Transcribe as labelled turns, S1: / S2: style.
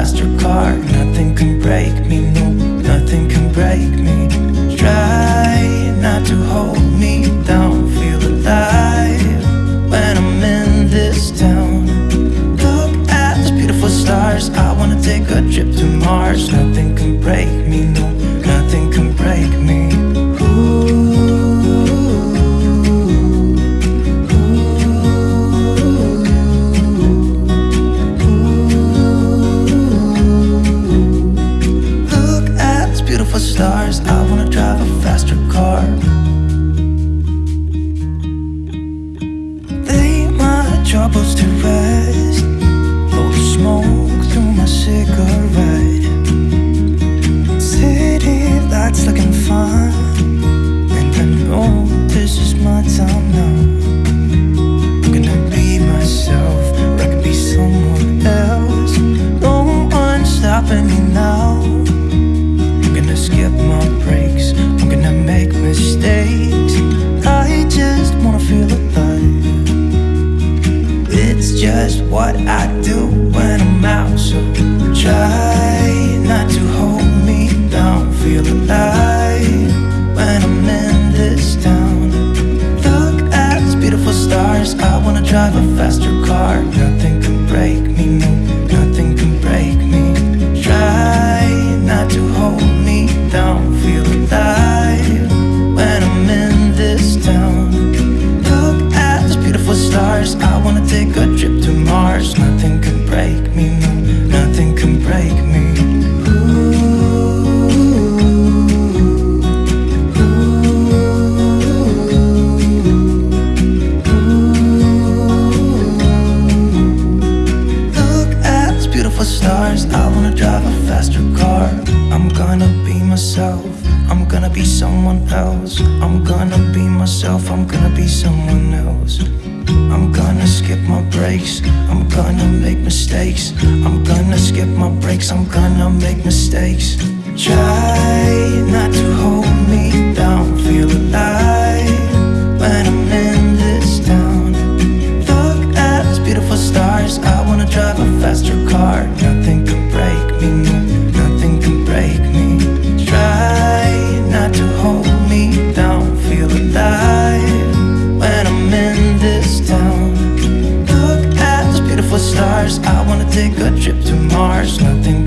S1: faster car Nothing can break me, no, nothing can break me. Try not to hold me down Feel alive when I'm in this town. Look at these beautiful stars. I wanna take a trip to Mars. Nothing can break me, no for stars. I wanna drive a faster car. Lay my troubles to rest. Blow smoke through my cigarette. City lights looking fine. And I know this is my time now. I'm gonna be myself. I could be someone else. No one's stopping me now. what I do when I'm out So try not to hold me down. Feel alive when I'm in this town. Look at these beautiful stars. I wanna drive a faster car. Nothing can break me, no. Beautiful stars. I wanna drive a faster car. I'm gonna be myself. I'm gonna be someone else. I'm gonna be myself. I'm gonna be someone else. I'm gonna skip my breaks. I'm gonna make mistakes. I'm gonna skip my breaks. I'm gonna make mistakes. Try not to hold me down. Feel alive when I'm in this town. Look at those beautiful stars. I wanna drive a faster car take a trip to Mars. Nothing